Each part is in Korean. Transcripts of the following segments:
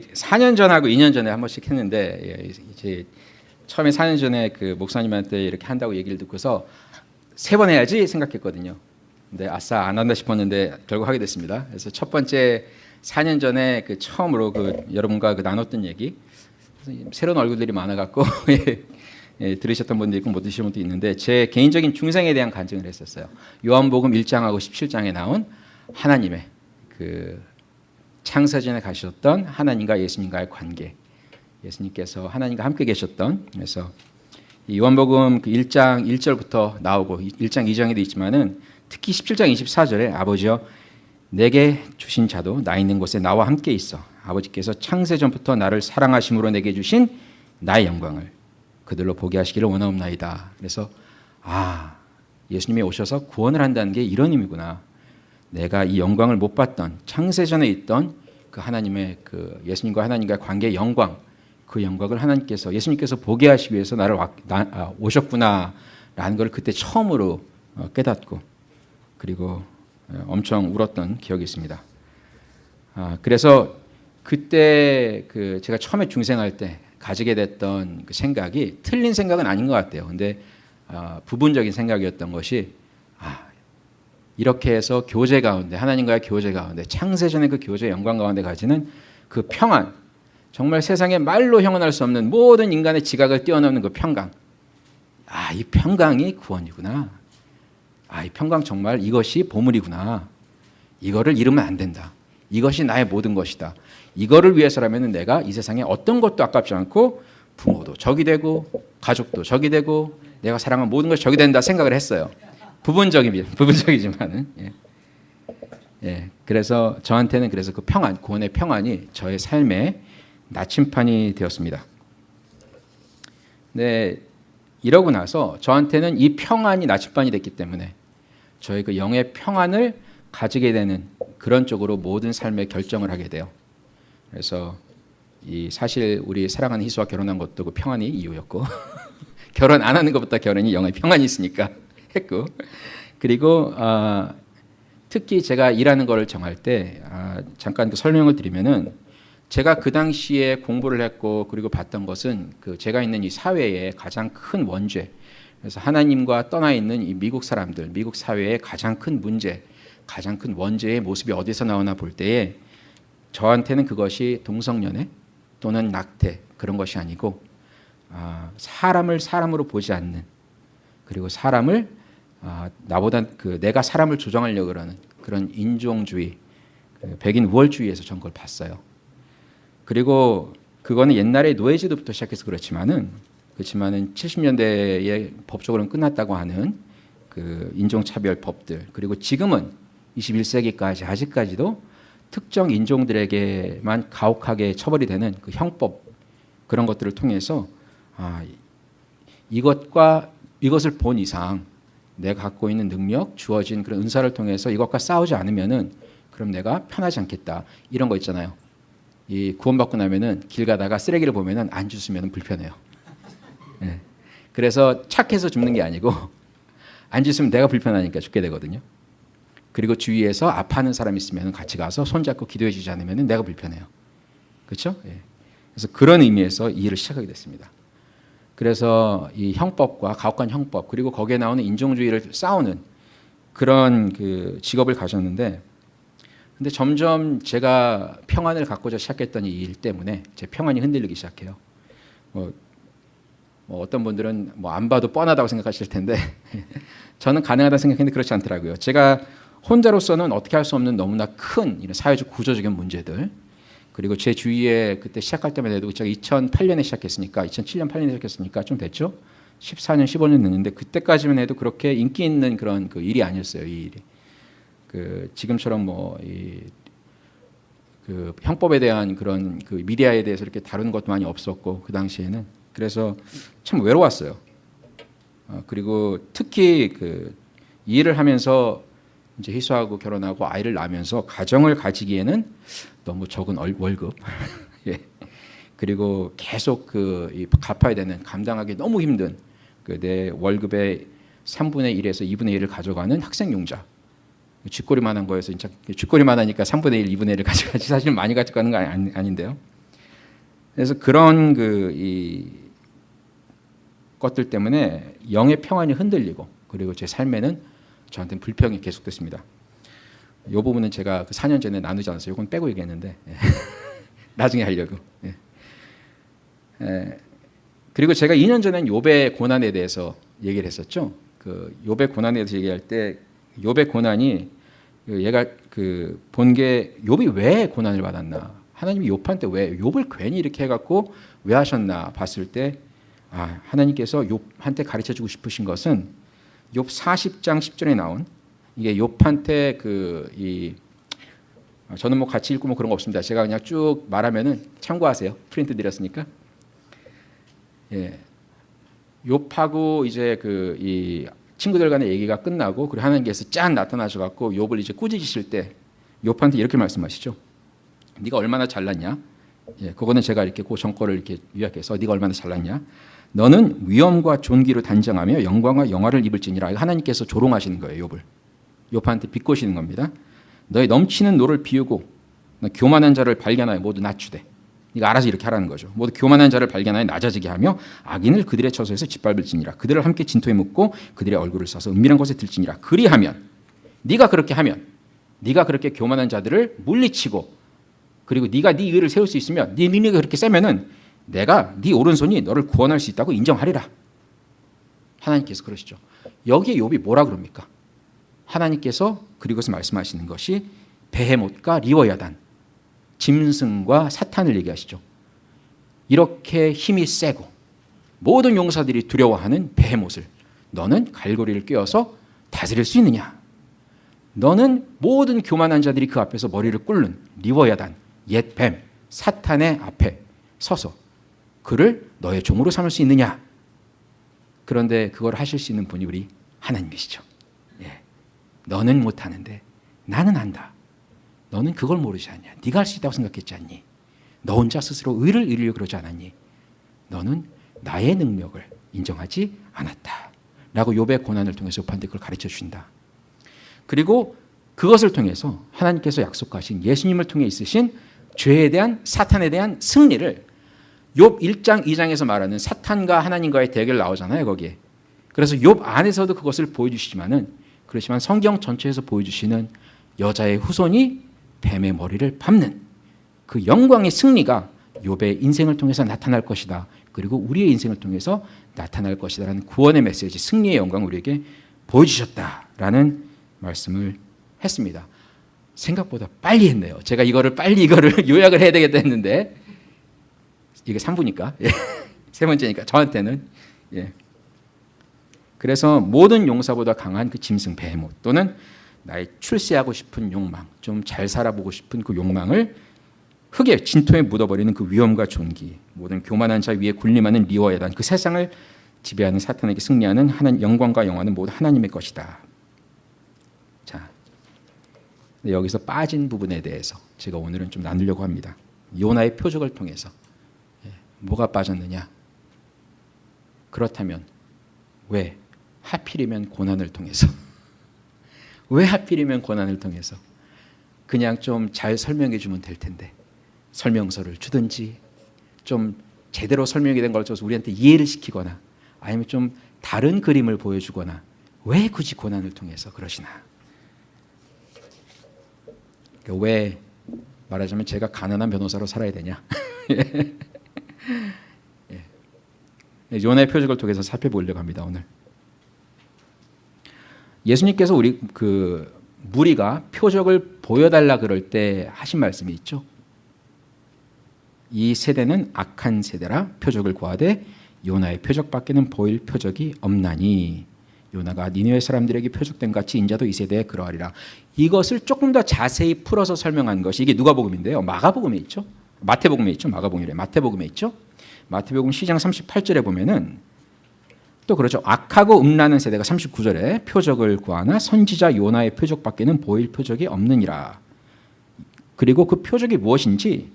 4년 전하고 2년 전에 한 번씩 했는데 예, 이제 처음에 4년 전에 그 목사님한테 이렇게 한다고 얘기를 듣고서 세 번 해야지 생각했거든요. 근데 아싸 안 한다 싶었는데 결국 하게 됐습니다. 그래서 첫 번째 4년 전에 그 처음으로 그 여러분과 그 나눴던 얘기 새로운 얼굴들이 많아갖고 예, 예, 들으셨던 분도 있고 못 들으신 분도 있는데 제 개인적인 중생에 대한 간증을 했었어요. 요한복음 1장하고 17장에 나온 하나님의 그 창세전에 가셨던 하나님과 예수님과의 관계, 예수님께서 하나님과 함께 계셨던 그래서 이 요한복음 그 1장 1절부터 나오고 1장 2장에도 있지만은 특히 17장 24절에 아버지여 내게 주신 자도 나 있는 곳에 나와 함께 있어 아버지께서 창세전부터 나를 사랑하심으로 내게 주신 나의 영광을 그들로 보게 하시기를 원하옵나이다. 그래서 아 예수님이 오셔서 구원을 한다는 게 이런 의미구나. 내가 이 영광을 못 봤던 창세전에 있던 그 하나님의 그 예수님과 하나님과의 관계의 영광 그 영광을 하나님께서 예수님께서 보게 하시기 위해서 나를 와, 나, 아, 오셨구나라는 걸 그때 처음으로 어, 깨닫고 그리고 어, 엄청 울었던 기억이 있습니다. 아, 그래서 그때 그 제가 처음에 중생할 때 가지게 됐던 그 생각이 틀린 생각은 아닌 것 같아요. 근데 아, 부분적인 생각이었던 것이 아, 이렇게 해서 교제 가운데 하나님과의 교제 가운데 창세전의 그 교제 영광 가운데 가지는 그 평안 정말 세상에 말로 형언할 수 없는 모든 인간의 지각을 뛰어넘는 그 평강. 아 이 평강이 구원이구나. 아 이 평강 정말 이것이 보물이구나. 이거를 잃으면 안 된다. 이것이 나의 모든 것이다. 이거를 위해서라면 내가 이 세상에 어떤 것도 아깝지 않고 부모도 적이 되고 가족도 적이 되고 내가 사랑한 모든 것이 적이 된다 생각을 했어요 부분적이 부분적이지만은 예. 예. 그래서 저한테는 그래서 그 평안, 구원의 평안이 저의 삶의 나침판이 되었습니다. 네, 이러고 나서 저한테는 이 평안이 나침반이 됐기 때문에 저의 그 영의 평안을 가지게 되는 그런 쪽으로 모든 삶의 결정을 하게 돼요. 그래서 이 사실 우리 사랑하는 희수와 결혼한 것도 그 평안이 이유였고 결혼 안 하는 것보다 결혼이 영의 평안이 있으니까 했고 그리고 어, 특히 제가 일하는 거를 정할 때 아, 잠깐 그 설명을 드리면은 제가 그 당시에 공부를 했고 그리고 봤던 것은 그 제가 있는 이 사회의 가장 큰 원죄. 그래서 하나님과 떠나 있는 이 미국 사람들 미국 사회의 가장 큰 문제 가장 큰 원죄의 모습이 어디서 나오나 볼 때에 저한테는 그것이 동성연애 또는 낙태 그런 것이 아니고 아, 사람을 사람으로 보지 않는 그리고 사람을 아, 나보다 그 내가 사람을 조정하려고 그러는 그런 인종주의, 그 백인 우월주의에서 전 그걸 봤어요. 그리고 그거는 옛날에 노예제도부터 시작해서 그렇지만은 그렇지만은 70년대에 법적으로는 끝났다고 하는 그 인종차별 법들 그리고 지금은 21세기까지 아직까지도 특정 인종들에게만 가혹하게 처벌이 되는 그 형법 그런 것들을 통해서 아, 이것과 이것을 본 이상 내가 갖고 있는 능력, 주어진 그런 은사를 통해서 이것과 싸우지 않으면은 그럼 내가 편하지 않겠다. 이런 거 있잖아요. 이 구원받고 나면은 길 가다가 쓰레기를 보면은 안 주스면 불편해요. 네. 그래서 착해서 죽는 게 아니고 안 주스면 내가 불편하니까 죽게 되거든요. 그리고 주위에서 아파하는 사람 있으면 같이 가서 손잡고 기도해 주지 않으면 내가 불편해요. 그렇죠? 예. 그래서 그런 의미에서 이 일을 시작하게 됐습니다. 그래서 이 형법과 가혹한 형법 그리고 거기에 나오는 인종주의를 싸우는 그런 그 직업을 가졌는데 근데 점점 제가 평안을 갖고자 시작했던 이 일 때문에 제 평안이 흔들리기 시작해요. 뭐, 뭐 어떤 분들은 뭐 안 봐도 뻔하다고 생각하실 텐데 저는 가능하다 생각했는데 그렇지 않더라고요. 제가 혼자로서는 어떻게 할 수 없는 너무나 큰 이런 사회적 구조적인 문제들 그리고 제 주위에 그때 시작할 때만 해도 제가 2008년에 시작했으니까 2007년 8년에 시작했으니까 좀 됐죠. 14년 15년 됐는데 그때까지만 해도 그렇게 인기 있는 그런 그 일이 아니었어요. 이 일이. 그 지금처럼 뭐이 그 형법에 대한 그런 그 미디어에 대해서 이렇게 다루는 것도 많이 없었고 그 당시에는 그래서 참 외로웠어요. 어, 그리고 특히 그이 일을 하면서 이제 희수하고 결혼하고 아이를 낳으면서 가정을 가지기에는 너무 적은 월급. 예. 그리고 계속 그 갚아야 되는 감당하기 너무 힘든 그 내 월급의 3분의 1에서 2분의 1을 가져가는 학생 용자. 쥐꼬리만 한 거에서 진짜 쥐꼬리만 하니까 3분의 1, 2분의 1을 가져가지 사실 많이 가져가는 거 아닌데요. 그래서 그런 그 이 것들 때문에 영의 평안이 흔들리고 그리고 제 삶에는 저한테는 불평이 계속됐습니다. 이 부분은 제가 그 4년 전에 나누지 않았어요. 이건 빼고 얘기했는데 예. 나중에 하려고. 예. 예. 그리고 제가 2년 전엔 요배 고난에 대해서 얘기를 했었죠. 그 요배 고난에 대해서 얘기할 때 요배 고난이 그 얘가 그 본게 욥이 왜 고난을 받았나? 하나님이 욥한테 왜 욥을 괜히 이렇게 해갖고 왜 하셨나 봤을 때 아, 하나님께서 욥한테 가르쳐 주고 싶으신 것은 욥 40장 10절에 나온 이게 욥한테 그이 저는 뭐 같이 읽고 뭐 그런 거 없습니다. 제가 그냥 쭉 말하면은 참고하세요. 프린트 드렸으니까. 예. 욥하고 이제 그 이 친구들 간의 얘기가 끝나고 그리고 하나님께서 짠 나타나셔 갖고 욥을 이제 꾸짖으실 때 욥한테 이렇게 말씀하시죠. 네가 얼마나 잘났냐? 예, 그거는 제가 이렇게 그 정거를 이렇게 요약해서 네가 얼마나 잘났냐? 너는 위엄과 존귀로 단정하며 영광과 영화를 입을지니라. 하나님께서 조롱하시는 거예요, 욥을. 욥한테 비꼬시는 겁니다. 너의 넘치는 노를 비우고 너 교만한 자를 발견하여 모두 낮추되 네가 알아서 이렇게 하라는 거죠. 모두 교만한 자를 발견하여 낮아지게 하며 악인을 그들의 처소에서 짓밟을지니라. 그들을 함께 진토에 묻고 그들의 얼굴을 써서 은밀한 곳에 들지니라. 그리하면 네가 그렇게 하면 네가 그렇게 교만한 자들을 물리치고 그리고 네가 네 의를 세울 수 있으면 네 능력이 그렇게 세면은 내가 네 오른손이 너를 구원할 수 있다고 인정하리라. 하나님께서 그러시죠. 여기에 욥이 뭐라 그럽니까? 하나님께서 그리고서 말씀하시는 것이 베헤못과 리워야단 짐승과 사탄을 얘기하시죠. 이렇게 힘이 세고 모든 용사들이 두려워하는 베헤못을 너는 갈고리를 꿰어서 다스릴 수 있느냐? 너는 모든 교만한 자들이 그 앞에서 머리를 꿇는 리워야단 옛뱀 사탄의 앞에 서서 그를 너의 종으로 삼을 수 있느냐? 그런데 그걸 하실 수 있는 분이 우리 하나님이시죠. 예. 너는 못하는데 나는 안다. 너는 그걸 모르지 않냐? 네가 할 수 있다고 생각했지 않니? 너 혼자 스스로 의를 이루려 그러지 않았니? 너는 나의 능력을 인정하지 않았다. 라고 욥의 고난을 통해서 욥한테 그걸 가르쳐 주신다. 그리고 그것을 통해서 하나님께서 약속하신 예수님을 통해 있으신 죄에 대한 사탄에 대한 승리를 욥 1장 2장에서 말하는 사탄과 하나님과의 대결 나오잖아요, 거기에. 그래서 욥 안에서도 그것을 보여주시지만은 그렇지만 성경 전체에서 보여주시는 여자의 후손이 뱀의 머리를 밟는 그 영광의 승리가 욥의 인생을 통해서 나타날 것이다. 그리고 우리의 인생을 통해서 나타날 것이다라는 구원의 메시지, 승리의 영광을 우리에게 보여주셨다라는 말씀을 했습니다. 생각보다 빨리 했네요. 제가 이거를 빨리 이거를 요약을 해야 되겠다 했는데 이게 3부니까 예. 세 번째니까 저한테는 예. 그래서 모든 용사보다 강한 그 짐승 베헤못 또는 나의 출세하고 싶은 욕망, 좀 잘 살아보고 싶은 그 욕망을 흙에 진토에 묻어버리는 그 위험과 존귀, 모든 교만한 자 위에 군림하는 리워야단 그 세상을 지배하는 사탄에게 승리하는 하나님 영광과 영화는 모두 하나님의 것이다. 자, 여기서 빠진 부분에 대해서 제가 오늘은 좀 나누려고 합니다. 요나의 표적을 통해서 예, 뭐가 빠졌느냐? 그렇다면 왜 하필이면 고난을 통해서. 왜 하필이면 고난을 통해서? 그냥 좀 잘 설명해 주면 될 텐데. 설명서를 주든지 좀 제대로 설명이 된 걸 줘서 우리한테 이해를 시키거나 아니면 좀 다른 그림을 보여주거나 왜 굳이 고난을 통해서 그러시나? 그러니까 왜 말하자면 제가 가난한 변호사로 살아야 되냐? 예. 요나의 표적을 통해서 살펴보려고 합니다 오늘 예수님께서 우리 그 무리가 표적을 보여달라 그럴 때 하신 말씀이 있죠. 이 세대는 악한 세대라 표적을 구하되 요나의 표적밖에는 보일 표적이 없나니 요나가 니느웨 사람들에게 표적된 같이 인자도 이 세대에 그러하리라. 이것을 조금 더 자세히 풀어서 설명한 것이 이게 누가복음인데요. 마가복음에 있죠. 마태복음에 있죠. 마가복음이래. 마태복음에 있죠. 마태복음 시장 38절에 보면은 또 그렇죠. 악하고 음란한 세대가 39절에 표적을 구하나 선지자 요나의 표적밖에는 보일 표적이 없느니라. 그리고 그 표적이 무엇인지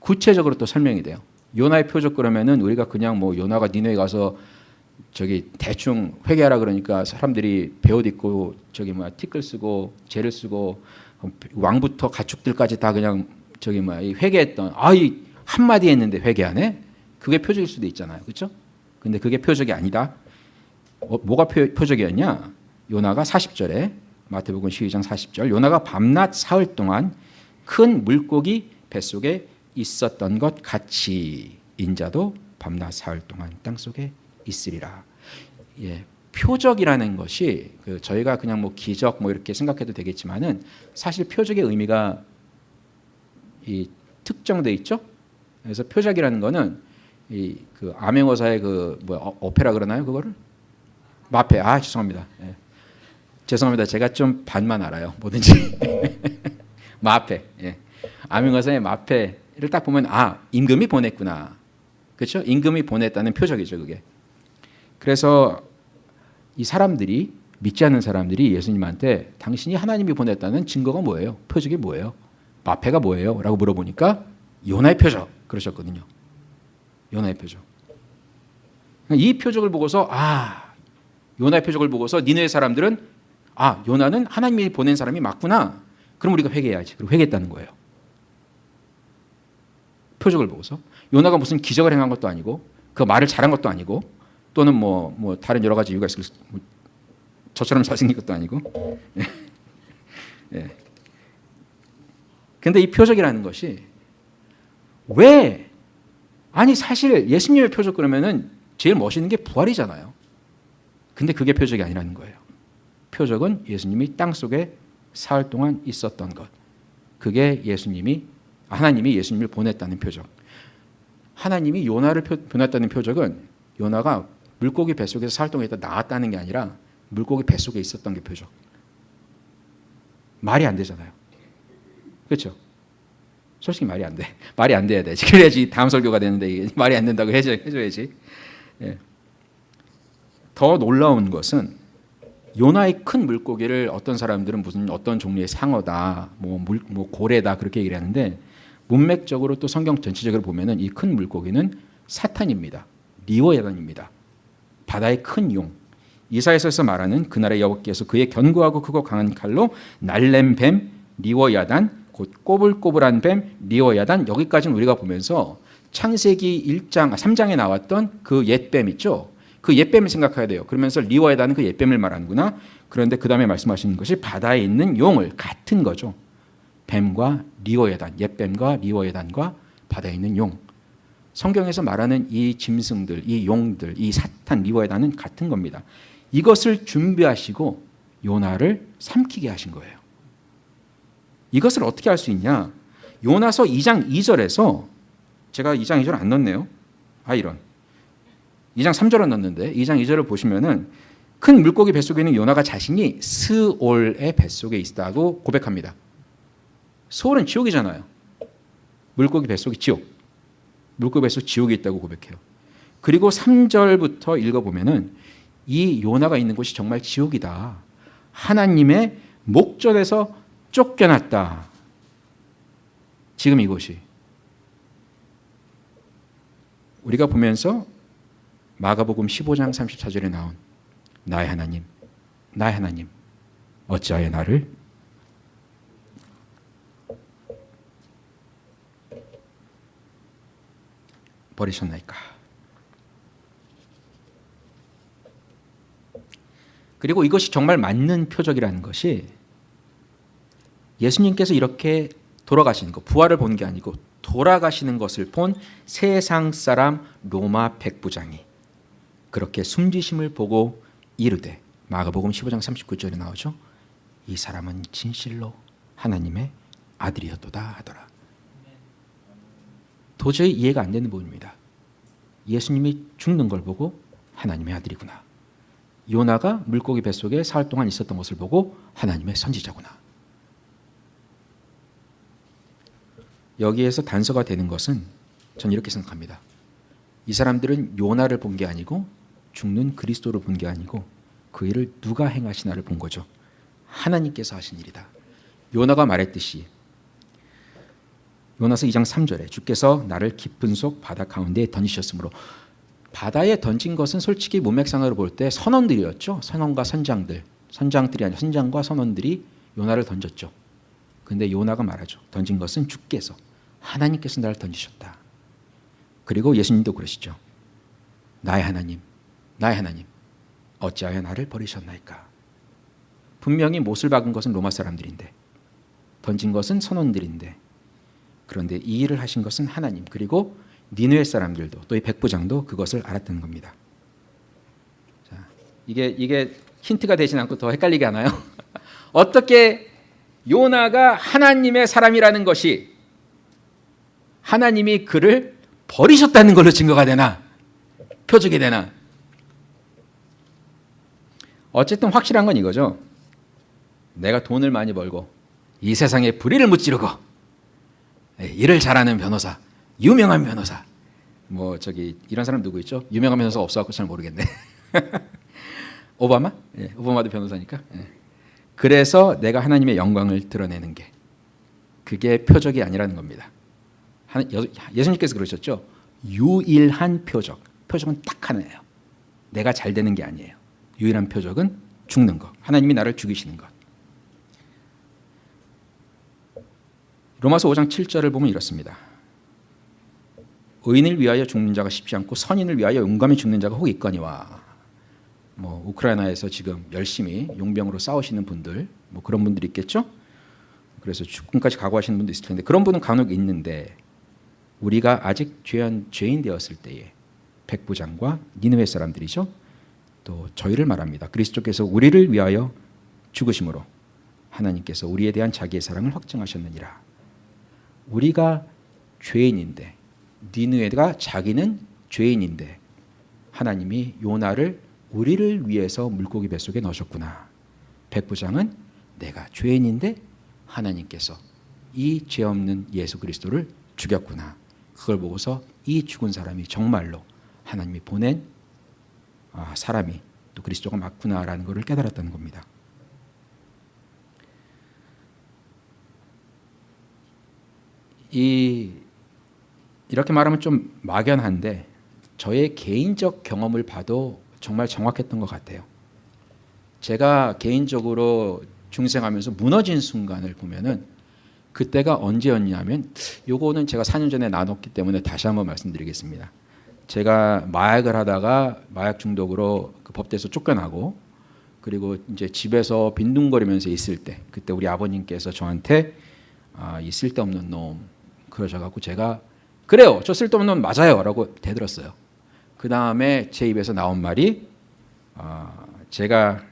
구체적으로 또 설명이 돼요. 요나의 표적 그러면은 우리가 그냥 뭐 요나가 니네에 가서 저기 대충 회개하라 그러니까 사람들이 배옷 입고 저기 뭐야 티끌 쓰고 재를 쓰고 왕부터 가축들까지 다 그냥 저기 뭐야 회개했던 아이 한마디 했는데 회개 안 해? 그게 표적일 수도 있잖아요. 그렇죠? 근데 그게 표적이 아니다. 어, 뭐가 표, 표적이었냐? 요나가 40절에 마태복음 12장 40절 요나가 밤낮 사흘 동안 큰 물고기 뱃속에 있었던 것 같이 인자도 밤낮 사흘 동안 땅 속에 있으리라. 예, 표적이라는 것이 그 저희가 그냥 뭐 기적 뭐 이렇게 생각해도 되겠지만은 사실 표적의 의미가 이 특정돼 있죠. 그래서 표적이라는 거는 이 그 암행어사의 그뭐 오페라 그러나요 그거를 마페 아 죄송합니다. 예. 죄송합니다. 제가 좀 반만 알아요. 뭐든지 마페 예. 암행어사의 마페를 딱 보면 아 임금이 보냈구나. 그렇죠? 임금이 보냈다는 표적이죠 그게. 그래서 이 사람들이 믿지 않는 사람들이 예수님한테 당신이 하나님이 보냈다는 증거가 뭐예요? 표적이 뭐예요? 마페가 뭐예요? 라고 물어보니까 요나의 표적 그러셨거든요. 요나의 표적. 이 표적을 보고서 아 요나의 표적을 보고서 니네 사람들은 아 요나는 하나님이 보낸 사람이 맞구나. 그럼 우리가 회개해야지. 그리고 회개했다는 거예요. 표적을 보고서 요나가 무슨 기적을 행한 것도 아니고 그 말을 잘한 것도 아니고 또는 뭐, 뭐 다른 여러 가지 이유가 있을 뭐 저처럼 잘생긴 것도 아니고 예. 예. 근데 이 표적이라는 것이 왜 아니 사실 예수님의 표적 그러면은 제일 멋있는 게 부활이잖아요. 근데 그게 표적이 아니라는 거예요. 표적은 예수님이 땅 속에 사흘 동안 있었던 것. 그게 예수님이 하나님이 예수님을 보냈다는 표적. 하나님이 요나를 보냈다는 표적은 요나가 물고기 뱃속에서 사흘 동안 있다 나왔다는 게 아니라 물고기 뱃속에 있었던 게 표적. 말이 안 되잖아요. 그렇죠? 솔직히 말이 안 돼. 말이 안 돼야 돼. 그래야지 다음 설교가 되는데 말이 안 된다고 해줘, 해줘야지. 예. 더 놀라운 것은 요나의 큰 물고기를 어떤 사람들은 무슨 어떤 종류의 상어다, 뭐, 물, 뭐 고래다 그렇게 얘기를 하는데 문맥적으로 또 성경 전체적으로 보면은 이 큰 물고기는 사탄입니다. 리오야단입니다. 바다의 큰 용. 이사에서 말하는 그날의 여호와께서 그의 견고하고 크고 강한 칼로 날렘 뱀 리워야단 곧 꼬불꼬불한 뱀 리워야단 여기까지는 우리가 보면서 창세기 1장 3장에 나왔던 그 옛 뱀 있죠. 그 옛뱀을 생각해야 돼요. 그러면서 리워야단은 그 옛뱀을 말하는구나. 그런데 그 다음에 말씀하시는 것이 바다에 있는 용을 같은 거죠. 뱀과 리워야단, 옛뱀과 리워야단과 바다에 있는 용. 성경에서 말하는 이 짐승들, 이 용들, 이 사탄 리워야단은 같은 겁니다. 이것을 준비하시고 요나를 삼키게 하신 거예요. 이것을 어떻게 할 수 있냐? 요나서 2장 2절에서 제가 2장 2절 안 넣었네요. 아 이런. 2장 3절은 넣었는데 2장 2절을 보시면은 큰 물고기 뱃속에 있는 요나가 자신이 스올의 뱃속에 있다고 고백합니다. 스올은 지옥이잖아요. 물고기 뱃속이 지옥. 물고기 뱃속 지옥에 있다고 고백해요. 그리고 3절부터 읽어보면은 이 요나가 있는 곳이 정말 지옥이다. 하나님의 목전에서 쫓겨났다. 지금 이곳이. 우리가 보면서 마가복음 15장 34절에 나온 나의 하나님, 나의 하나님, 어찌하여 나를 버리셨나이까? 그리고 이것이 정말 맞는 표적이라는 것이 예수님께서 이렇게 돌아가시는 것, 부활을 본 게 아니고 돌아가시는 것을 본 세상 사람 로마 백부장이 그렇게 숨지심을 보고 이르되 마가복음 15장 39절에 나오죠. 이 사람은 진실로 하나님의 아들이었도다 하더라. 도저히 이해가 안 되는 부분입니다. 예수님이 죽는 걸 보고 하나님의 아들이구나. 요나가 물고기 뱃속에 사흘 동안 있었던 것을 보고 하나님의 선지자구나. 여기에서 단서가 되는 것은 전 이렇게 생각합니다. 이 사람들은 요나를 본 게 아니고 죽는 그리스도를 본 게 아니고 그 일을 누가 행하시나를 본 거죠. 하나님께서 하신 일이다. 요나가 말했듯이 요나서 2장 3절에 주께서 나를 깊은 속 바다 가운데에 던지셨으므로 바다에 던진 것은 솔직히 문맥상으로 볼 때 선원들이었죠. 선원과 선장들, 선장들이 아니라 선장과 선원들이 요나를 던졌죠. 근데 요나가 말하죠. 던진 것은 주께서 하나님께서 나를 던지셨다. 그리고 예수님도 그러시죠. 나의 하나님, 나의 하나님, 어찌하여 나를 버리셨나이까? 분명히 못을 박은 것은 로마 사람들인데, 던진 것은 선원들인데, 그런데 이 일을 하신 것은 하나님, 그리고 니누의 사람들도 또 이 백부장도 그것을 알았다는 겁니다. 자, 이게 이게 힌트가 되진 않고 더 헷갈리게 하나요? 어떻게 요나가 하나님의 사람이라는 것이 하나님이 그를 버리셨다는 걸로 증거가 되나? 표적이 되나? 어쨌든 확실한 건 이거죠. 내가 돈을 많이 벌고 이 세상에 불의를 무찌르고 예, 일을 잘하는 변호사, 유명한 변호사. 뭐 저기 이런 사람 누구 있죠? 유명한 변호사 없어갖고 잘 모르겠네. 오바마? 예, 오바마도 변호사니까. 예. 그래서 내가 하나님의 영광을 드러내는 게 그게 표적이 아니라는 겁니다. 예수님께서 그러셨죠. 유일한 표적. 표적은 딱 하나예요. 내가 잘 되는 게 아니에요. 유일한 표적은 죽는 것. 하나님이 나를 죽이시는 것. 로마서 5장 7절을 보면 이렇습니다. 의인을 위하여 죽는 자가 쉽지 않고 선인을 위하여 용감히 죽는 자가 혹 있거니와 뭐 우크라이나에서 지금 열심히 용병으로 싸우시는 분들 뭐 그런 분들이 있겠죠. 그래서 죽음까지 각오하시는 분도 있을 텐데 그런 분은 간혹 있는데 우리가 아직 죄한 죄인 되었을 때에 백부장과 니느웨 사람들이죠. 또 저희를 말합니다. 그리스도께서 우리를 위하여 죽으심으로 하나님께서 우리에 대한 자기의 사랑을 확증하셨느니라. 우리가 죄인인데 니느웨가 자기는 죄인인데 하나님이 요나를 우리를 위해서 물고기 뱃속에 넣으셨구나. 백부장은 내가 죄인인데 하나님께서 이 죄 없는 예수 그리스도를 죽였구나. 그걸 보고서 이 죽은 사람이 정말로 하나님이 보낸 아, 사람이 또 그리스도가 맞구나라는 것을 깨달았다는 겁니다. 이 이렇게 말하면 좀 막연한데 저의 개인적 경험을 봐도 정말 정확했던 것 같아요. 제가 개인적으로 중생하면서 무너진 순간을 보면은 그때가 언제였냐면 요거는 제가 4년 전에 나눴기 때문에 다시 한번 말씀드리겠습니다. 제가 마약을 하다가 마약 중독으로 그 법대에서 쫓겨나고 그리고 이제 집에서 빈둥거리면서 있을 때 그때 우리 아버님께서 저한테 아, 이 쓸데없는 놈 그러셔갖고 제가 그래요 저 쓸데없는 놈 맞아요 라고 대들었어요. 그 다음에 제 입에서 나온 말이 어, 제가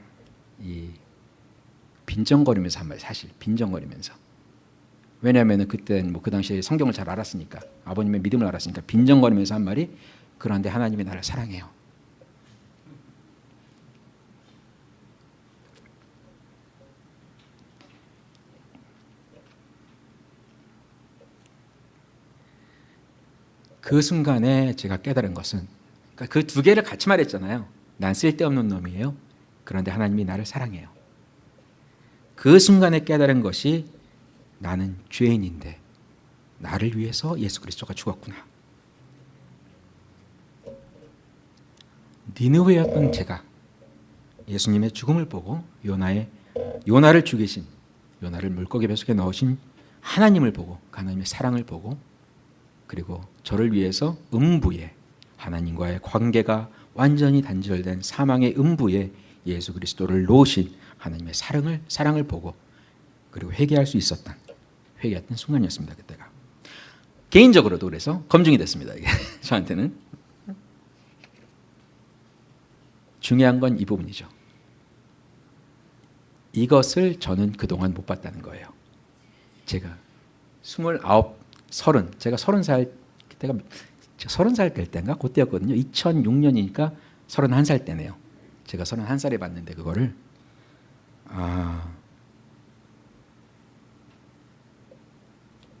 이 빈정거리면서 한 말, 사실 빈정거리면서. 왜냐하면 그때 뭐 그 당시에 성경을 잘 알았으니까 아버님의 믿음을 알았으니까 빈정거리면서 한 말이 그런데 하나님이 나를 사랑해요. 그 순간에 제가 깨달은 것은 그두 그러니까 개를 같이 말했잖아요. 난 쓸데없는 놈이에요. 그런데 하나님이 나를 사랑해요. 그 순간에 깨달은 것이 나는 죄인인데 나를 위해서 예수 그리스도가 죽었구나. 니느웨였던 제가 예수님의 죽음을 보고 요나의 요나를 죽이신 요나를 물고기 뱃속에 넣으신 하나님을 보고 하나님의 사랑을 보고 그리고 저를 위해서 음부에 하나님과의 관계가 완전히 단절된 사망의 음부에 예수 그리스도를 놓으신 하나님의 사랑을 사랑을 보고 그리고 회개할 수 있었던 회개했던 순간이었습니다 그때가. 개인적으로도 그래서 검증이 됐습니다 저한테는 중요한 건 이 부분이죠 이것을 저는 그동안 못 봤다는 거예요 제가 스물아홉 서른 제가 서른 살 그때가 서른 살될 때인가 그때였거든요. 2006년이니까 서른한 살 때네요. 제가 서른한 살에 봤는데 그거를 아,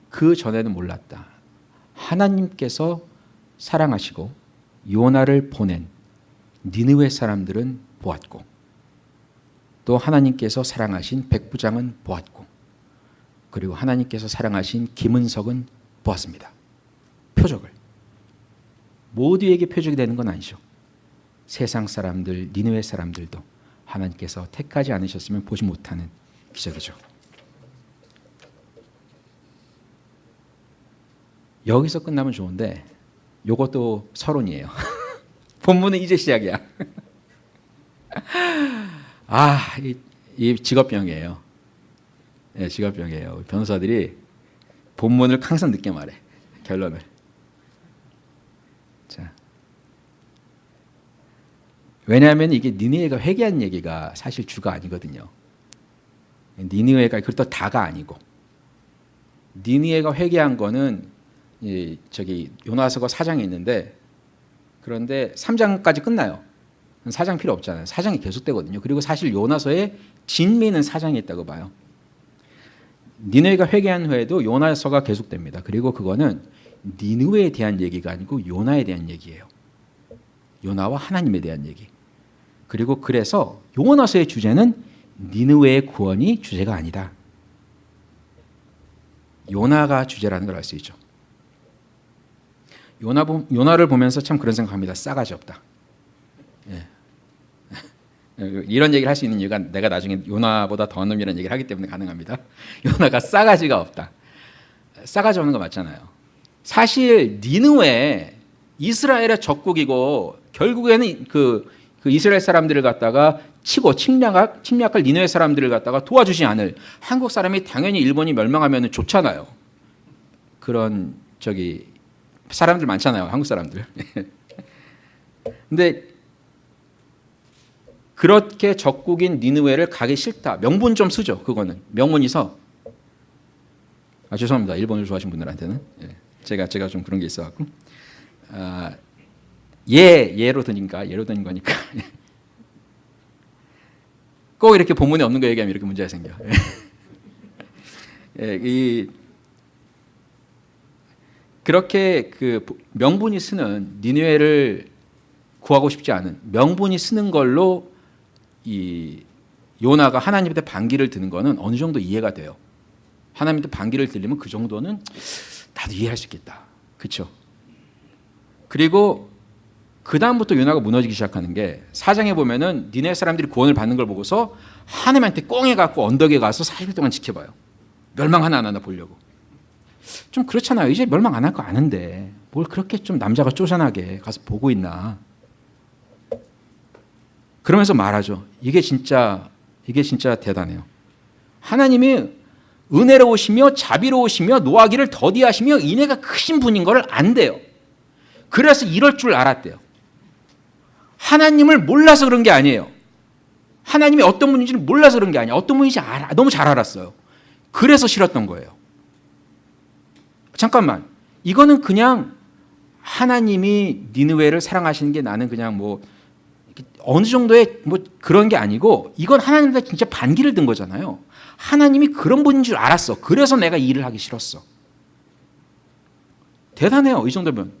그 전에는 몰랐다. 하나님께서 사랑하시고 요나를 보낸 니느웨 사람들은 보았고 또 하나님께서 사랑하신 백부장은 보았고 그리고 하나님께서 사랑하신 김은석은 보았습니다. 표적을. 모두에게 표적이 되는 건 아니죠. 세상 사람들, 니느웨 사람들도 하나님께서 택하지 않으셨으면 보지 못하는 기적이죠. 여기서 끝나면 좋은데 요것도 서론이에요. 본문은 이제 시작이야. 아, 이, 이 직업병이에요. 예, 직업병이에요. 변호사들이 본문을 항상 늦게 말해. 결론을. 자. 왜냐하면 이게 니느웨가 회개한 얘기가 사실 주가 아니거든요. 니느웨가 그것도 다가 아니고 니느웨가 회개한 거는 이 저기 요나서가 4장에 있는데 그런데 3장까지 끝나요. 4장 필요 없잖아요. 4장이 계속되거든요. 그리고 사실 요나서의 진미는 4장에 있다고 봐요. 니느웨가 회개한 후에도 요나서가 계속됩니다. 그리고 그거는 니느웨에 대한 얘기가 아니고 요나에 대한 얘기예요. 요나와 하나님에 대한 얘기. 그리고 그래서 요나서의 주제는 니느웨의 구원이 주제가 아니다. 요나가 주제라는 걸 알 수 있죠. 요나 요나를 보면서 참 그런 생각합니다. 싸가지 없다. 예. 이런 얘기를 할 수 있는 이유가 내가 나중에 요나보다 더한 놈이라는 얘기를 하기 때문에 가능합니다. 요나가 싸가지가 없다. 싸가지 없는 거 맞잖아요. 사실 니느웨 이스라엘의 적국이고 결국에는 그, 그 이스라엘 사람들을 갖다가 치고 침략할, 침략할 니느웨 사람들을 갖다가 도와주지 않을 한국 사람이 당연히 일본이 멸망하면 좋잖아요. 그런 저기 사람들 많잖아요. 한국 사람들. 근데 그렇게 적국인 니느웨를 가기 싫다. 명분 좀 쓰죠. 그거는 명분이 서. 아 죄송합니다. 일본을 좋아하시는 분들한테는 예. 제가 제가 좀 그런 게 있어 갖고 아, 예 예로 드니까 예로 드는 거니까 꼭 이렇게 본문에 없는 거 얘기하면 이렇게 문제가 생겨. 예, 이 그렇게 그 명분이 쓰는 니느웨를 구하고 싶지 않은 명분이 쓰는 걸로 이 요나가 하나님한테 반기를 드는 거는 어느 정도 이해가 돼요. 하나님한테 반기를 들리면 그 정도는 나도 이해할 수 있겠다. 그렇죠? 그리고 그 다음부터 요나가 무너지기 시작하는 게 사장에 보면은 니네 사람들이 구원을 받는 걸 보고서 하나님한테 꽁해 갖고 언덕에 가서 40일 동안 지켜봐요. 멸망 하나 안 하나 보려고. 좀 그렇잖아요. 이제 멸망 안 할 거 아는데 뭘 그렇게 좀 남자가 쪼잔하게 가서 보고 있나. 그러면서 말하죠. 이게 진짜 이게 진짜 대단해요. 하나님이 은혜로우시며 자비로우시며 노하기를 더디하시며 인애가 크신 분인 걸 안돼요. 그래서 이럴 줄 알았대요. 하나님을 몰라서 그런 게 아니에요. 하나님이 어떤 분인지를 몰라서 그런 게 아니야. 어떤 분인지 알아. 너무 잘 알았어요. 그래서 싫었던 거예요. 잠깐만. 이거는 그냥 하나님이 니느웨를 사랑하시는 게 나는 그냥 뭐 어느 정도의 뭐 그런 게 아니고 이건 하나님한테 진짜 반기를 든 거잖아요. 하나님이 그런 분인 줄 알았어. 그래서 내가 일을 하기 싫었어. 대단해요. 이 정도면.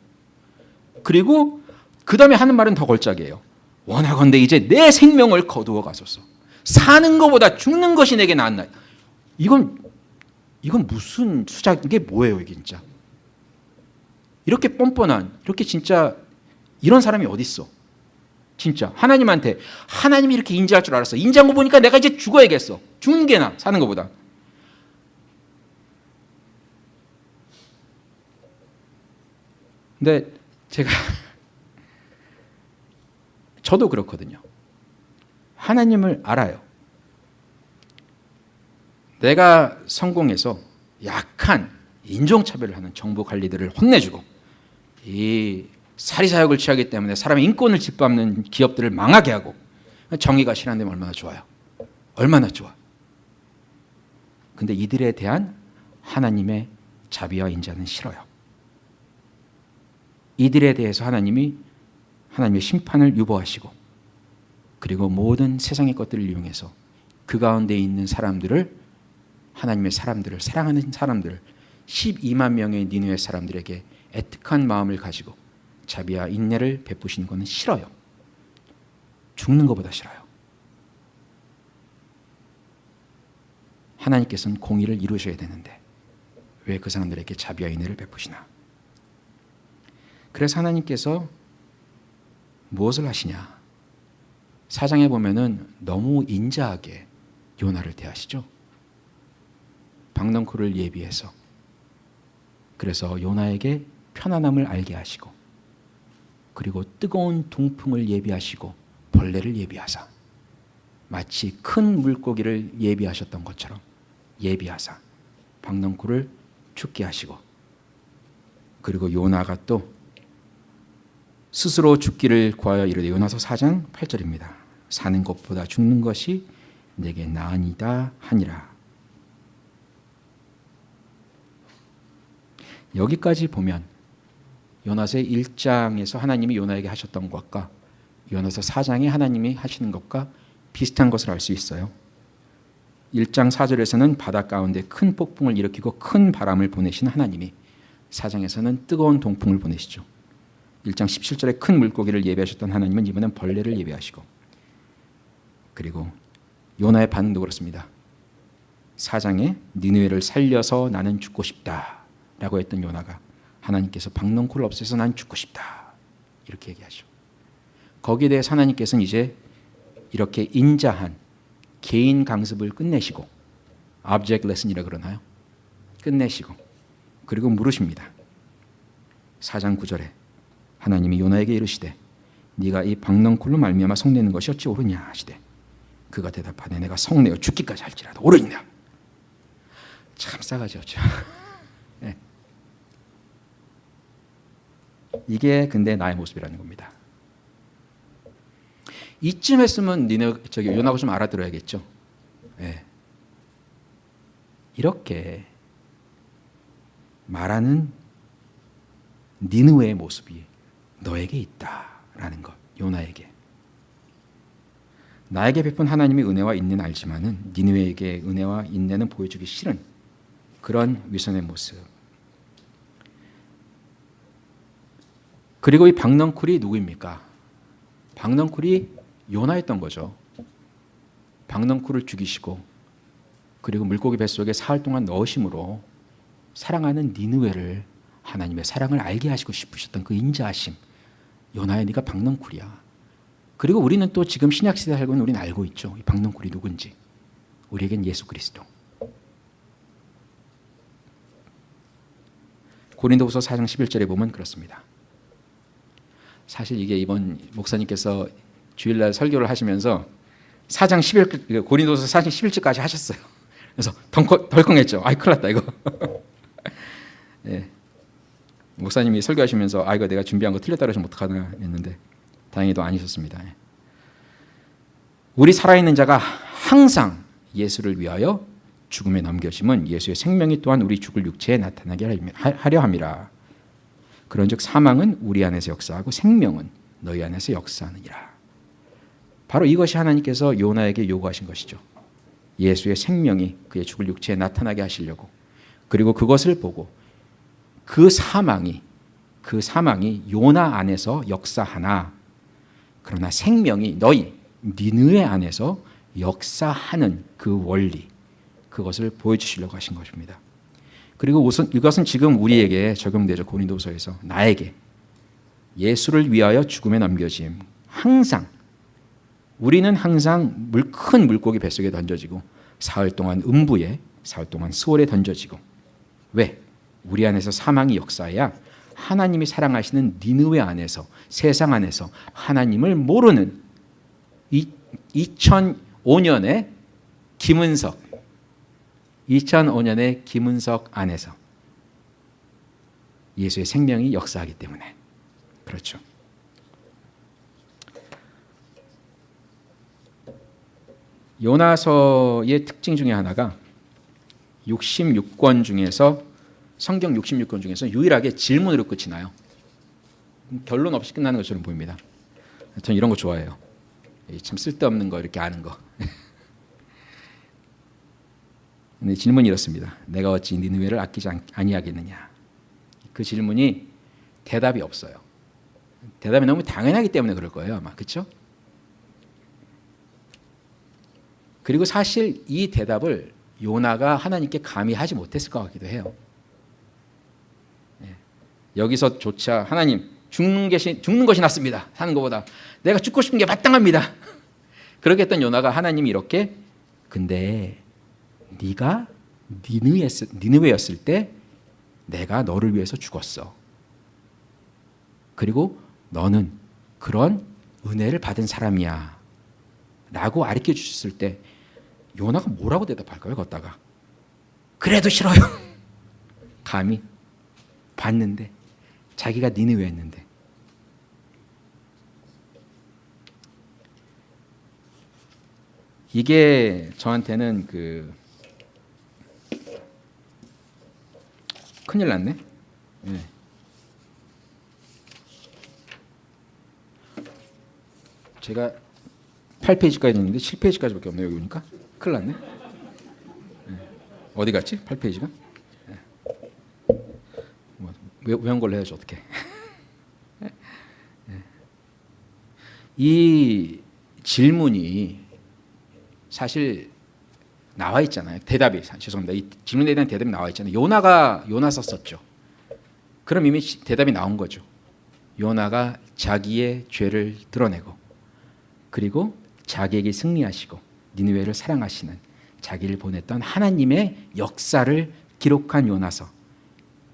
그리고 그 다음에 하는 말은 더 걸작이에요. 원하건대 이제 내 생명을 거두어 가소서. 사는 것보다 죽는 것이 내게 나았나. 이건 이건 무슨 수작 이게 뭐예요 이게 진짜. 이렇게 뻔뻔한 이렇게 진짜 이런 사람이 어디 있어? 진짜 하나님한테 하나님이 이렇게 인지할 줄 알았어. 인지한 거 보니까 내가 이제 죽어야겠어. 죽는 게 나, 사는 것보다. 근데 제가 저도 그렇거든요. 하나님을 알아요. 내가 성공해서 약한 인종차별을 하는 정부 관리들을 혼내주고 이 사리사욕을 취하기 때문에 사람의 인권을 짓밟는 기업들을 망하게 하고 정의가 실현되면 얼마나 좋아요. 얼마나 좋아. 근데 이들에 대한 하나님의 자비와 인자는 싫어요. 이들에 대해서 하나님이 하나님의 심판을 유보하시고 그리고 모든 세상의 것들을 이용해서 그 가운데 있는 사람들을 하나님의 사람들을 사랑하는 사람들 12만 명의 니누의 사람들에게 애틋한 마음을 가지고 자비와 인내를 베푸시는 것은 싫어요. 죽는 것보다 싫어요. 하나님께서는 공의를 이루셔야 되는데 왜 그 사람들에게 자비와 인내를 베푸시나? 그래서 하나님께서 무엇을 하시냐? 사장에 보면은 너무 인자하게 요나를 대하시죠. 박넝쿨을 예비해서 그래서 요나에게 편안함을 알게 하시고 그리고 뜨거운 동풍을 예비하시고 벌레를 예비하사 마치 큰 물고기를 예비하셨던 것처럼 예비하사 박넝쿨을 죽게 하시고 그리고 요나가 또 스스로 죽기를 구하여 이르되 요나서 4장 8절입니다. 사는 것보다 죽는 것이 내게 나으니다 하니라. 여기까지 보면 요나서 1장에서 하나님이 요나에게 하셨던 것과 요나서 4장에 하나님이 하시는 것과 비슷한 것을 알 수 있어요. 1장 4절에서는 바다 가운데 큰 폭풍을 일으키고 큰 바람을 보내신 하나님이 4장에서는 뜨거운 동풍을 보내시죠. 1장 17절에 큰 물고기를 예배하셨던 하나님은 이번엔 벌레를 예배하시고 그리고 요나의 반응도 그렇습니다. 4장에 니느웨를 살려서 나는 죽고 싶다 라고 했던 요나가 하나님께서 박넝쿨을 없애서 난 죽고 싶다 이렇게 얘기하죠. 거기에 대해 하나님께서는 이제 이렇게 인자한 개인 강습을 끝내시고 object lesson이라 그러나요? 끝내시고 그리고 물으십니다. 4장 9절에 하나님이 요나에게 이르시되 네가 이 박넝쿨로 말미암아 성내는 것이 어찌 옳으냐 하시되 그가 대답하되 내가 성내어 죽기까지 할지라도 옳으냐 참 싸가지 없죠. 네. 이게 근데 나의 모습이라는 겁니다. 이쯤 했으면 니네 저기 요나가 좀 알아들어야겠죠. 네. 이렇게 말하는 니느웨의 모습이 너에게 있다라는 것. 요나에게. 나에게 베푼 하나님의 은혜와 인내는 알지만은 니느웨에게 은혜와 인내는 보여주기 싫은 그런 위선의 모습. 그리고 이 박넝쿨이 누구입니까? 박넝쿨이 요나였던 거죠. 박넝쿨을 죽이시고 그리고 물고기 뱃속에 사흘 동안 넣으심으로 사랑하는 니느웨를 하나님의 사랑을 알게 하시고 싶으셨던 그 인자하심. 요나야 네가 박넝쿨이야. 그리고 우리는 또 지금 신약 시대 살고 있는 우리는 알고 있죠. 이 박넝쿨이 누군지. 우리에겐 예수 그리스도. 고린도후서 4장 11절에 보면 그렇습니다. 사실 이게 이번 목사님께서 주일날 설교를 하시면서 4장 11 고린도서 4장 11절까지 하셨어요. 그래서 덜컹, 덜컹했죠. 아이 큰일 났다 이거. 예. 목사님이 설교하시면서 아 이거 내가 준비한 거 틀렸다 그러시면 어떡하나 했는데 다행히도 아니셨습니다. 예. 우리 살아있는 자가 항상 예수를 위하여 죽음에 넘겨심은 예수의 생명이 또한 우리 죽을 육체에 나타나게 하려 함이라. 그런즉 사망은 우리 안에서 역사하고 생명은 너희 안에서 역사하느니라. 바로 이것이 하나님께서 요나에게 요구하신 것이죠. 예수의 생명이 그의 죽을 육체에 나타나게 하시려고 그리고 그것을 보고 그 사망이 그 사망이 요나 안에서 역사하나 그러나 생명이 너희 니느의 안에서 역사하는 그 원리 그것을 보여주시려고 하신 것입니다. 그리고 우선 이것은 지금 우리에게 적용되죠. 고린도서에서. 나에게. 예수를 위하여 죽음에 넘겨짐. 항상. 우리는 항상 물, 큰 물고기 뱃속에 던져지고 사흘 동안 음부에 사흘 동안 수월에 던져지고. 왜? 우리 안에서 사망이 역사해야 하나님이 사랑하시는 니느웨 안에서 세상 안에서 하나님을 모르는 2005년에 김은석 2005년에 김은석 안에서 예수의 생명이 역사하기 때문에 그렇죠. 요나서의 특징 중에 하나가 66권 중에서 성경 66권 중에서 유일하게 질문으로 끝이 나요. 결론 없이 끝나는 것처럼 보입니다. 저는 이런 거 좋아해요. 참 쓸데없는 거 이렇게 아는 거. 근데 질문이 이렇습니다. 내가 어찌 니느웨를 아끼지 아니하겠느냐. 그 질문이 대답이 없어요. 대답이 너무 당연하기 때문에 그럴 거예요, 아마. 그렇죠? 그리고 사실 이 대답을 요나가 하나님께 감히 하지 못했을 것 같기도 해요. 예. 여기서조차 하나님 죽는 것이 죽는 것이 낫습니다. 사는 것보다 내가 죽고 싶은 게 마땅합니다. 그렇게 했던 요나가 하나님이 이렇게 근데 네가 니느웨였을 때 내가 너를 위해서 죽었어. 그리고 너는 그런 은혜를 받은 사람이야. 라고 가르쳐 주셨을 때 요나가 뭐라고 대답할까요? 걷다가 그래도 싫어요. 감히 봤는데 자기가 니느웨 했는데 이게 저한테는 그 큰일 났네. 예. 제가 8페이지까지 있는데 7페이지까지밖에 없네요. 여기 보니까 큰일 났네. 예. 어디 갔지? 8페이지가? 예. 뭐, 외- 외운 걸로 해야지 어떻게? 이 질문이 사실 나와 있잖아요. 대답이 사- 죄송합니다. 이 질문에 대한 대답이 나와 있잖아요. 요나가 요나 썼었죠. 그럼 이미 시- 대답이 나온 거죠. 요나가 자기의 죄를 드러내고 그리고 자기에게 승리하시고 니느웨를 사랑하시는 자기를 보냈던 하나님의 역사를 기록한 요나서.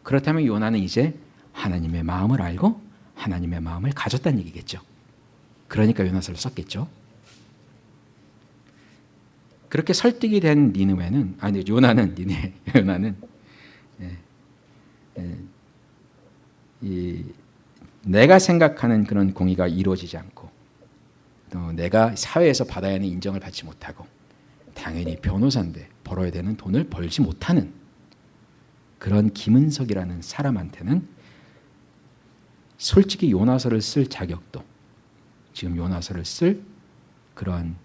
그렇다면 요나는 이제 하나님의 마음을 알고 하나님의 마음을 가졌다는 얘기겠죠. 그러니까 요나서를 썼겠죠. 그렇게 설득이 된 니느웨는 아니 요나는 니네 요나는 예, 예, 이 내가 생각하는 그런 공의가 이루어지지 않고 또 내가 사회에서 받아야 하는 인정을 받지 못하고 당연히 변호사인데 벌어야 되는 돈을 벌지 못하는 그런 김은석이라는 사람한테는 솔직히 요나서를 쓸 자격도 지금 요나서를 쓸 그런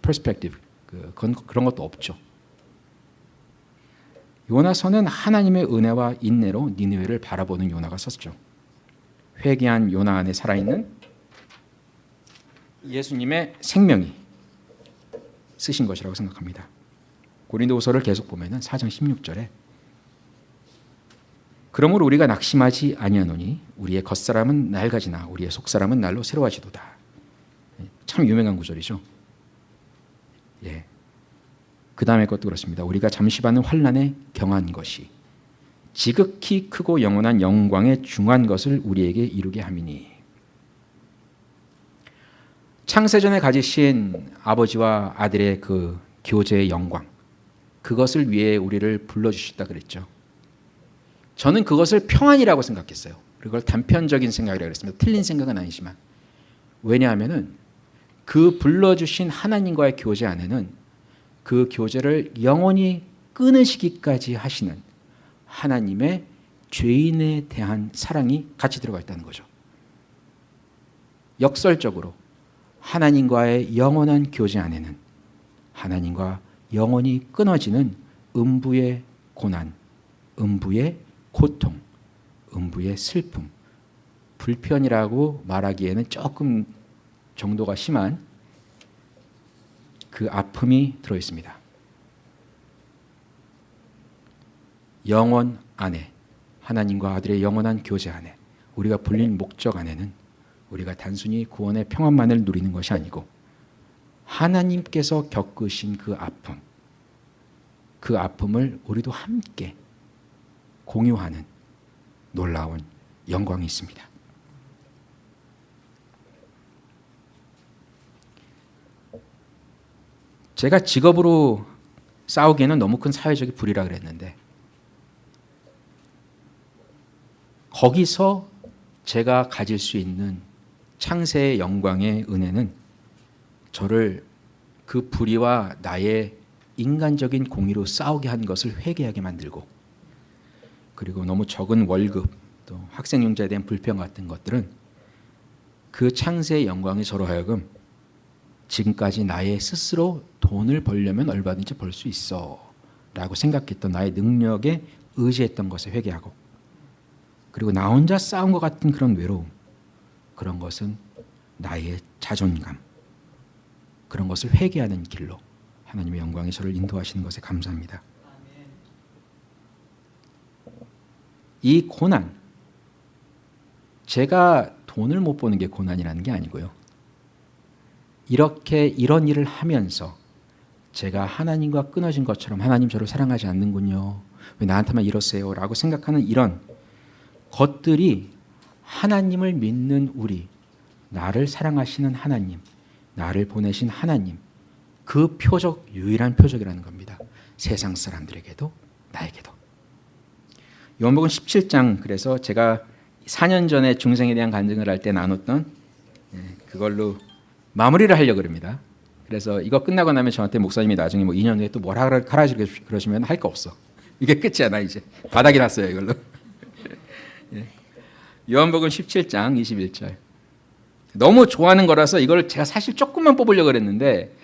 perspective 그, 그런, 그런 것도 없죠. 요나서는 하나님의 은혜와 인내로 니느웨를 바라보는 요나가 썼죠. 회개한 요나 안에 살아있는 예수님의 생명이 쓰신 것이라고 생각합니다. 고린도후서를 계속 보면은 4장 16절에 그러므로 우리가 낙심하지 아니하노니 우리의 겉사람은 낡아지나 우리의 속사람은 날로 새로워지도다. 참 유명한 구절이죠. 예. 그 다음에 것도 그렇습니다. 우리가 잠시 받는 환란에 경한 것이 지극히 크고 영원한 영광에 중한 것을 우리에게 이루게 함이니 창세전에 가지신 아버지와 아들의 그 교제의 영광 그것을 위해 우리를 불러주셨다 그랬죠. 저는 그것을 평안이라고 생각했어요. 그걸 단편적인 생각이라고 그랬습니다. 틀린 생각은 아니지만 왜냐하면은 그 불러주신 하나님과의 교제 안에는 그 교제를 영원히 끊으시기까지 하시는 하나님의 죄인에 대한 사랑이 같이 들어가 있다는 거죠. 역설적으로 하나님과의 영원한 교제 안에는 하나님과 영원히 끊어지는 음부의 고난, 음부의 고통, 음부의 슬픔, 불편이라고 말하기에는 조금 정도가 심한 그 아픔이 들어 있습니다. 영원 안에 하나님과 아들의 영원한 교제 안에 우리가 불린 목적 안에는 우리가 단순히 구원의 평안만을 누리는 것이 아니고 하나님께서 겪으신 그 아픔, 그 아픔을 우리도 함께 공유하는 놀라운 영광이 있습니다. 제가 직업으로 싸우기에는 너무 큰 사회적인 불이라 그랬는데 거기서 제가 가질 수 있는 창세의 영광의 은혜는 저를 그 불의와 나의 인간적인 공의로 싸우게 한 것을 회개하게 만들고 그리고 너무 적은 월급 또 학생용자에 대한 불평 같은 것들은 그 창세의 영광이 저로 하여금 지금까지 나의 스스로 돈을 벌려면 얼마든지 벌 수 있어 라고 생각했던 나의 능력에 의지했던 것에 회개하고 그리고 나 혼자 싸운 것 같은 그런 외로움 그런 것은 나의 자존감 그런 것을 회개하는 길로 하나님의 영광이 저를 인도하시는 것에 감사합니다. 이 고난 제가 돈을 못 버는 게 고난이라는 게 아니고요. 이렇게 이런 일을 하면서 제가 하나님과 끊어진 것처럼 하나님 저를 사랑하지 않는군요. 왜 나한테만 이러세요? 라고 생각하는 이런 것들이 하나님을 믿는 우리, 나를 사랑하시는 하나님, 나를 보내신 하나님, 그 표적, 유일한 표적이라는 겁니다. 세상 사람들에게도 나에게도. 요한복음 17장 그래서 제가 4년 전에 중생에 대한 간증을 할 때 나눴던 예, 그걸로 마무리를 하려고 그럽니다. 그래서 이거 끝나고 나면 저한테 목사님이 나중에 뭐 2년 후에 또 뭐라 하라 그러시면 할 거 없어. 이게 끝이야 나 이제 바닥이 났어요 이걸로. 예. 요한복음 17장 21절. 너무 좋아하는 거라서 이걸 제가 사실 조금만 뽑으려고 그랬는데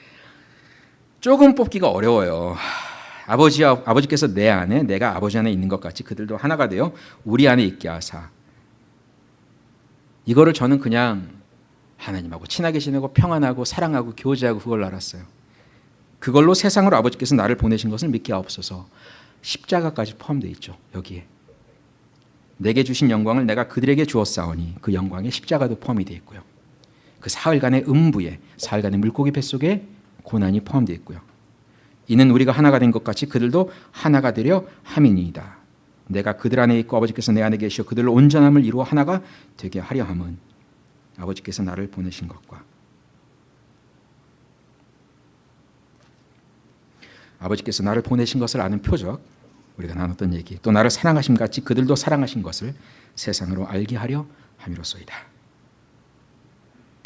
조금 뽑기가 어려워요. 아버지 아버지께서 내 안에 내가 아버지 안에 있는 것 같이 그들도 하나가 되어 우리 안에 있게 하사. 이거를 저는 그냥 하나님하고 친하게 지내고 평안하고 사랑하고 교제하고 그걸 알았어요. 그걸로 세상으로 아버지께서 나를 보내신 것을 믿게 하옵소서. 십자가까지 포함되어 있죠. 여기에. 내게 주신 영광을 내가 그들에게 주었사오니 그 영광에 십자가도 포함이 되어 있고요. 그 사흘간의 음부에 사흘간의 물고기 뱃속에 고난이 포함되어 있고요. 이는 우리가 하나가 된 것 같이 그들도 하나가 되려 함이니이다. 내가 그들 안에 있고 아버지께서 내 안에 계시어 그들로 온전함을 이루어 하나가 되게 하려 함은 아버지께서 나를 보내신 것과 아버지께서 나를 보내신 것을 아는 표적 우리가 나눴던 얘기 또 나를 사랑하심 같이 그들도 사랑하신 것을 세상으로 알게 하려 함이로소이다.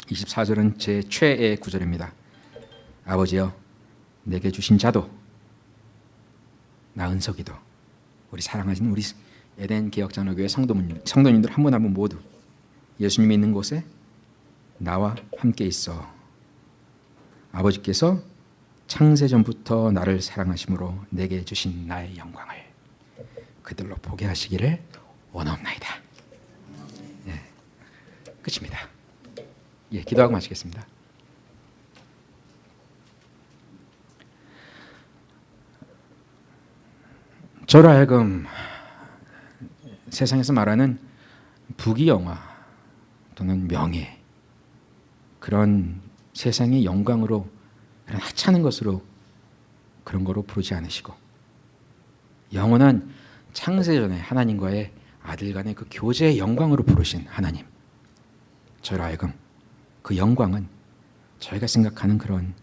24절은 제 최애 구절입니다. 아버지여 내게 주신 자도 나 은석이도 우리 사랑하시는 우리 에덴 개혁장로교회 성도님, 성도님들 한 분 한 분 모두 예수님이 있는 곳에 나와 함께 있어 아버지께서 창세 전부터 나를 사랑하심으로 내게 주신 나의 영광을 그들로 보게 하시기를 원하옵나이다. 예, 끝입니다. 예, 기도하고 마치겠습니다. 저로 하여금 세상에서 말하는 부귀영화 또는 명예 그런 세상의 영광으로 그런 하찮은 것으로 그런 거로 부르지 않으시고 영원한 창세전에 하나님과의 아들 간의 그 교제의 영광으로 부르신 하나님 저로 하여금 그 영광은 저희가 생각하는 그런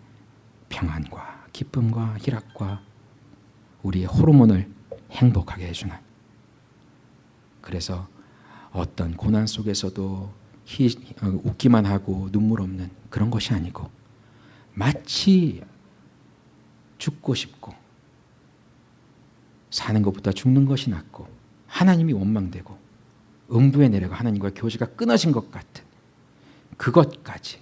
평안과 기쁨과 희락과 우리의 호르몬을 행복하게 해주는 그래서 어떤 고난 속에서도 희, 어, 웃기만 하고 눈물 없는 그런 것이 아니고 마치 죽고 싶고 사는 것보다 죽는 것이 낫고 하나님이 원망되고 음부에 내려가 하나님과 교제가 끊어진 것 같은 그것까지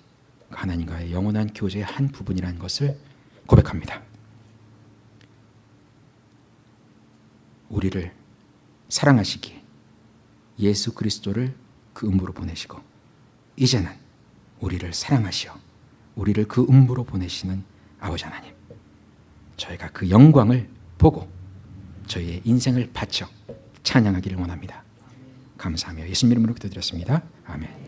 하나님과의 영원한 교제의 한 부분이라는 것을 고백합니다. 우리를 사랑하시기에 예수 그리스도를 그 음부로 보내시고 이제는 우리를 사랑하시어 우리를 그 음부로 보내시는 아버지 하나님 저희가 그 영광을 보고 저희의 인생을 바쳐 찬양하기를 원합니다. 감사하며 예수님 이름으로 기도드렸습니다. 아멘